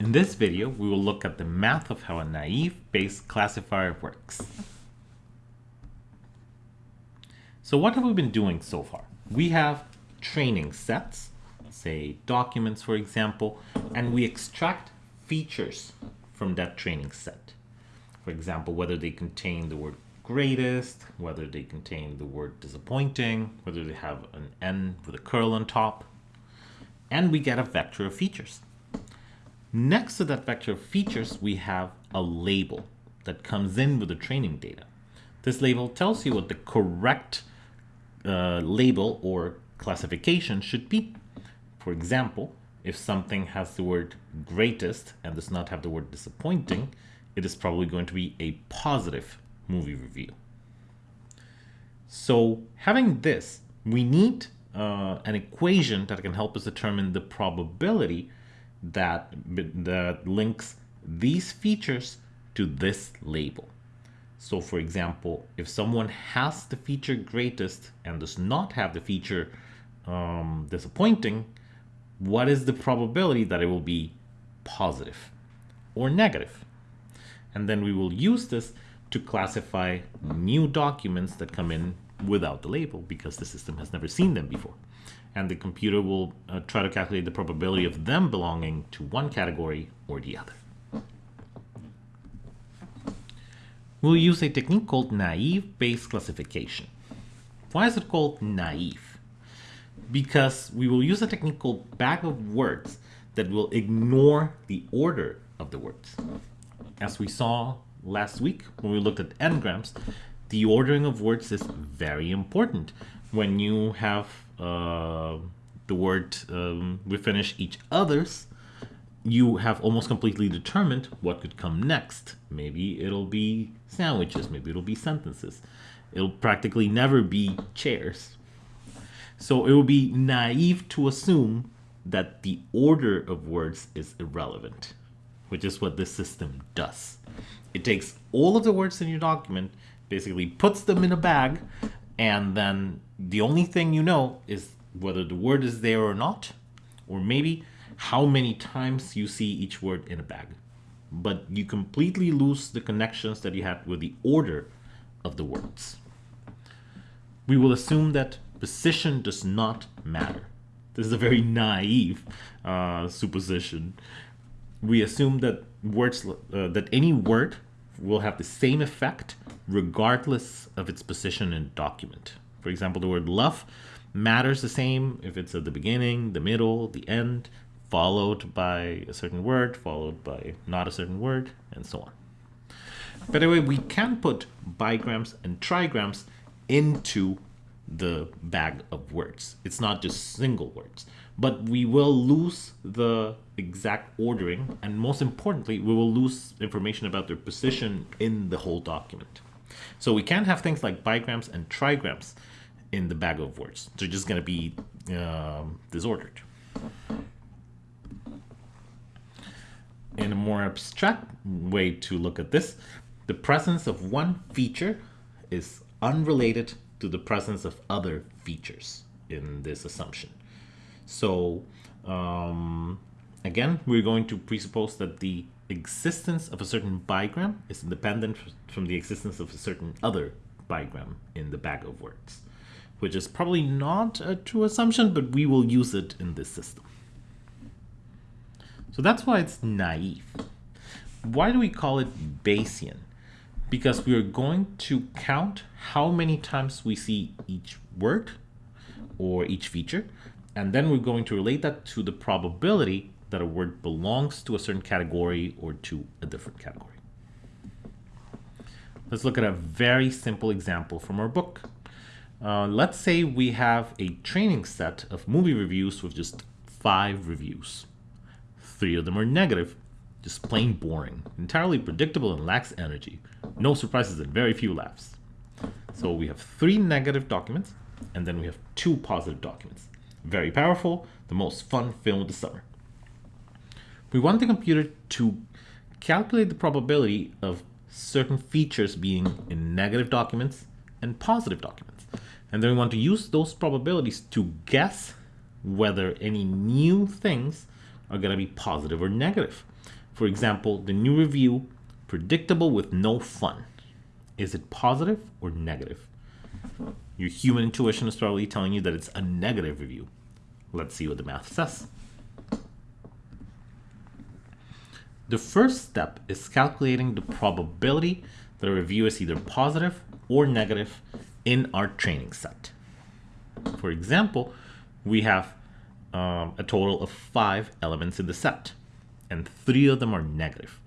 In this video, we will look at the math of how a naive Bayes classifier works. So what have we been doing so far? We have training sets, say documents for example, and we extract features from that training set. For example, whether they contain the word greatest, whether they contain the word disappointing, whether they have an N with a curl on top, and we get a vector of features. Next to that vector of features, we have a label that comes in with the training data. This label tells you what the correct uh, label or classification should be. For example, if something has the word greatest and does not have the word disappointing, it is probably going to be a positive movie review. So having this, we need uh, an equation that can help us determine the probability that, that links these features to this label. So for example, if someone has the feature greatest and does not have the feature um, disappointing, what is the probability that it will be positive or negative? And then we will use this to classify new documents that come in without the label because the system has never seen them before. And the computer will uh, try to calculate the probability of them belonging to one category or the other. We'll use a technique called naive Bayes classification. Why is it called naive? Because we will use a technique called bag of words that will ignore the order of the words. As we saw last week when we looked at n-grams, the ordering of words is very important. When you have uh, the word um, we finish each other's, you have almost completely determined what could come next. Maybe it'll be sandwiches, maybe it'll be sentences. It'll practically never be chairs. So it would be naive to assume that the order of words is irrelevant, which is what this system does. It takes all of the words in your document, basically puts them in a bag, and then the only thing you know is whether the word is there or not, or maybe how many times you see each word in a bag. But you completely lose the connections that you had with the order of the words. We will assume that position does not matter. This is a very naive uh, supposition. We assume that words uh, that any word will have the same effect regardless of its position in document. For example, the word love matters the same if it's at the beginning, the middle, the end, followed by a certain word, followed by not a certain word, and so on. By the way, we can put bigrams and trigrams into the bag of words. It's not just single words, but we will lose the exact ordering, and most importantly, we will lose information about their position in the whole document. So we can have things like bigrams and trigrams in the bag of words. They're just going to be um, disordered. In a more abstract way to look at this, the presence of one feature is unrelated to the presence of other features in this assumption. So um, again, we're going to presuppose that the existence of a certain bigram is independent from the existence of a certain other bigram in the bag of words, which is probably not a true assumption, but we will use it in this system. So that's why it's naive. Why do we call it Bayesian? Because we are going to count how many times we see each word or each feature, and then we're going to relate that to the probability that a word belongs to a certain category or to a different category. Let's look at a very simple example from our book. Uh, let's say we have a training set of movie reviews with just five reviews. Three of them are negative, just plain boring, entirely predictable and lacks energy. No surprises and very few laughs. So we have three negative documents, and then we have two positive documents. Very powerful, the most fun film of the summer. We want the computer to calculate the probability of certain features being in negative documents and positive documents. And then we want to use those probabilities to guess whether any new things are going to be positive or negative. For example, the new review, predictable with no fun. Is it positive or negative? Your human intuition is probably telling you that it's a negative review. Let's see what the math says. The first step is calculating the probability that a review is either positive or negative in our training set. For example, we have um, a total of five elements in the set, and three of them are negative.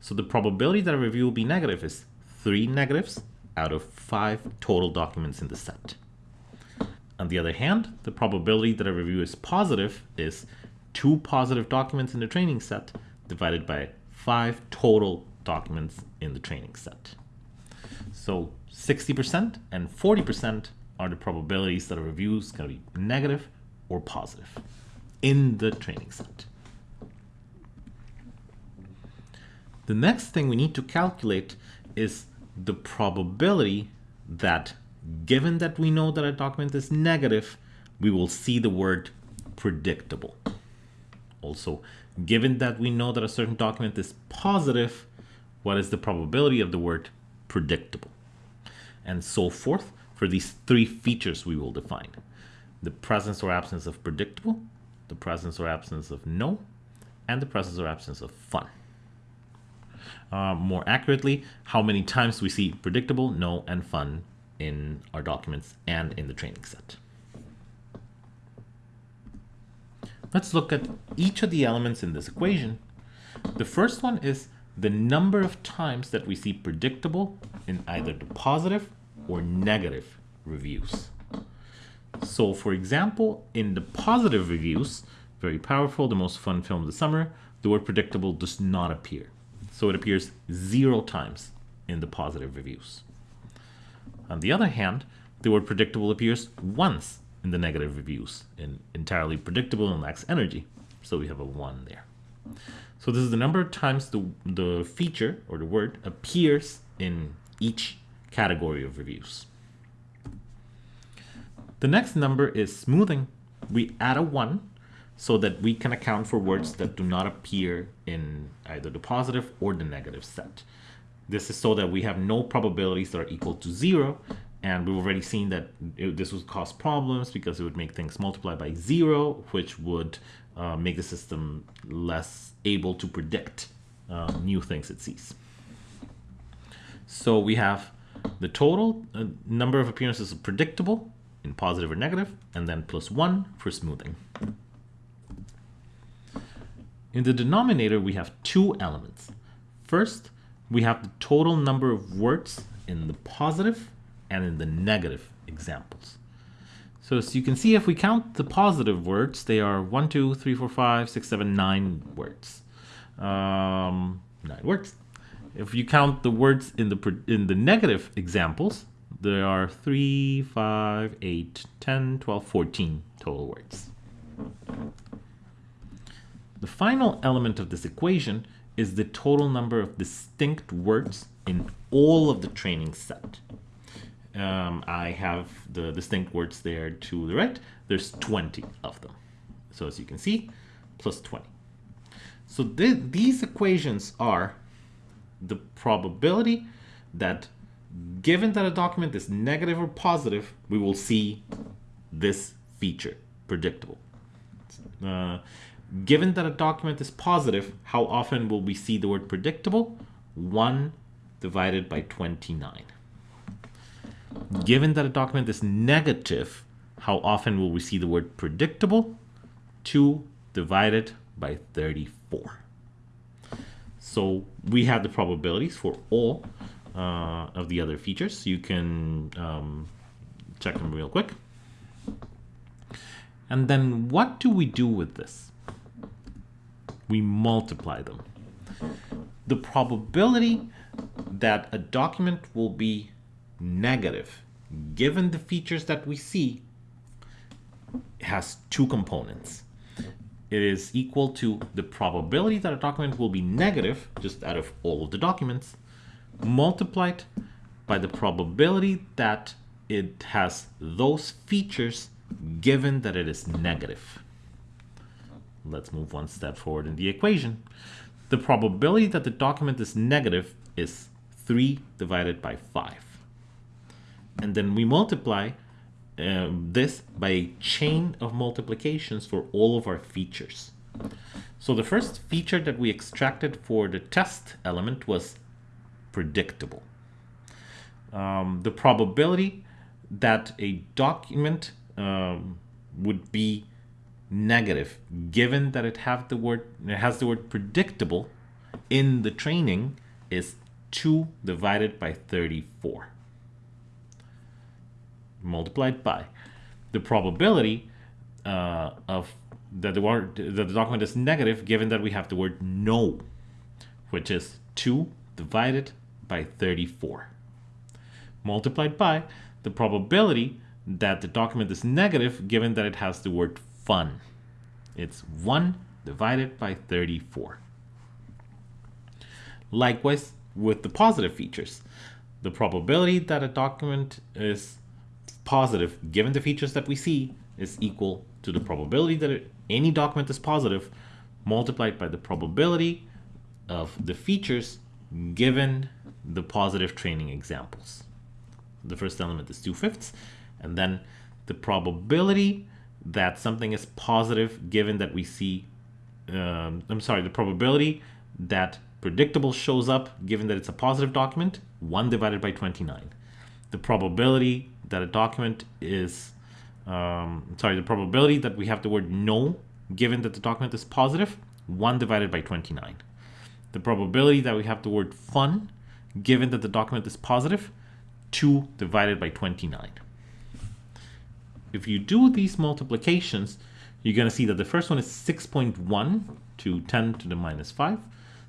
So the probability that a review will be negative is three negatives out of five total documents in the set. On the other hand, the probability that a review is positive is two positive documents in the training set divided by five total documents in the training set. So 60% and 40% are the probabilities that a review is going to be negative or positive in the training set. The next thing we need to calculate is the probability that given that we know that a document is negative, we will see the word predictable. Also, given that we know that a certain document is positive, what is the probability of the word predictable? And so forth for these three features we will define. The presence or absence of predictable, the presence or absence of no, and the presence or absence of fun. Uh, more accurately, how many times we see predictable, no, and fun in our documents and in the training set. Let's look at each of the elements in this equation. The first one is the number of times that we see predictable in either the positive or negative reviews. So for example, in the positive reviews, very powerful, the most fun film of the summer, the word predictable does not appear. So it appears zero times in the positive reviews. On the other hand, the word predictable appears once in the negative reviews, in entirely predictable and lacks energy. So we have a one there. So this is the number of times the, the feature or the word appears in each category of reviews. The next number is smoothing. We add a one so that we can account for words that do not appear in either the positive or the negative set. This is so that we have no probabilities that are equal to zero and we've already seen that it, this would cause problems because it would make things multiply by zero, which would uh, make the system less able to predict uh, new things it sees. So we have the total uh, number of appearances of predictable in positive or negative, and then plus one for smoothing. In the denominator, we have two elements. First, we have the total number of words in the positive and in the negative examples. So as you can see, if we count the positive words, they are 1, 2, 3, 4, 5, 6, 7, 9 words. Um, 9 words. If you count the words in the, in the negative examples, there are 3, 5, 8, 10, 12, 14 total words. The final element of this equation is the total number of distinct words in all of the training set um, I have the distinct words there to the right. There's 20 of them. So as you can see, plus 20. So th these equations are the probability that given that a document is negative or positive, we will see this feature, predictable. Uh, given that a document is positive, how often will we see the word predictable? 1 divided by 29. Given that a document is negative, how often will we see the word predictable? 2 divided by 34. So we have the probabilities for all uh, of the other features. You can um, check them real quick. And then what do we do with this? We multiply them. The probability that a document will be negative, given the features that we see, has two components. It is equal to the probability that a document will be negative, just out of all of the documents, multiplied by the probability that it has those features given that it is negative. let's move one step forward in the equation. The probability that the document is negative is 3 divided by 5. And then we multiply um, this by a chain of multiplications for all of our features. So the first feature that we extracted for the test element was predictable. Um, the probability that a document um, would be negative given that it have the word it has the word predictable in the training is 2 divided by 34 multiplied by the probability uh, of that the word that the document is negative given that we have the word no which is 2 divided by 34 multiplied by the probability that the document is negative given that it has the word fun. It's 1 divided by 34. Likewise with the positive features. The probability that a document is positive given the features that we see is equal to the probability that it, any document is positive multiplied by the probability of the features given the positive training examples. The first element is 2 fifths and then the probability that something is positive given that we see, um, I'm sorry, the probability that predictable shows up given that it's a positive document, 1 divided by 29. The probability that a document is, um, sorry, the probability that we have the word no given that the document is positive, 1 divided by 29. The probability that we have the word fun given that the document is positive, 2 divided by 29 if you do these multiplications, you're going to see that the first one is 6.1 to 10 to the minus 5.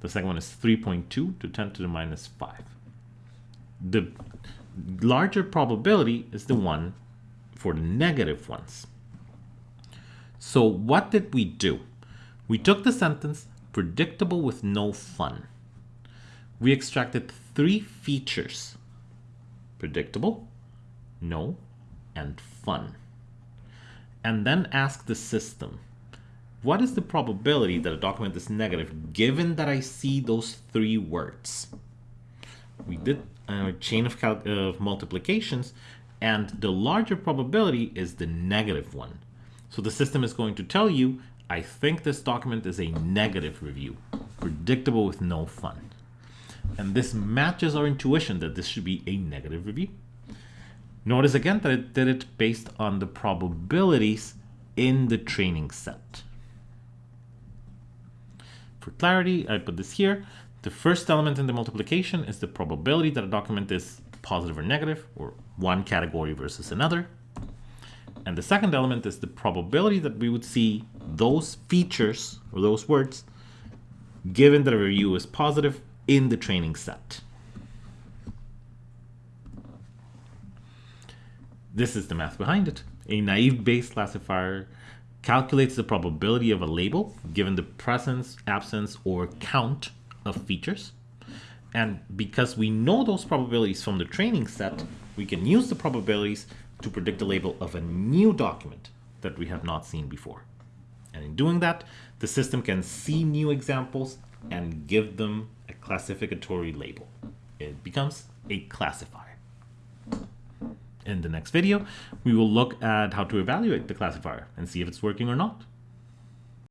The second one is 3.2 to 10 to the minus 5. The larger probability is the one for the negative ones. So what did we do? We took the sentence predictable with no fun. We extracted three features. Predictable, no, and fun and then ask the system, what is the probability that a document is negative given that I see those three words? We did a chain of, of multiplications and the larger probability is the negative one. So the system is going to tell you, I think this document is a negative review, predictable with no fun. And this matches our intuition that this should be a negative review. Notice again that it did it based on the probabilities in the training set. For clarity, I put this here. The first element in the multiplication is the probability that a document is positive or negative, or one category versus another. And the second element is the probability that we would see those features or those words given that a review is positive in the training set. This is the math behind it. A naive Bayes classifier calculates the probability of a label given the presence, absence, or count of features. And because we know those probabilities from the training set, we can use the probabilities to predict the label of a new document that we have not seen before. And in doing that, the system can see new examples and give them a classificatory label. It becomes a classifier. In the next video, we will look at how to evaluate the classifier and see if it's working or not.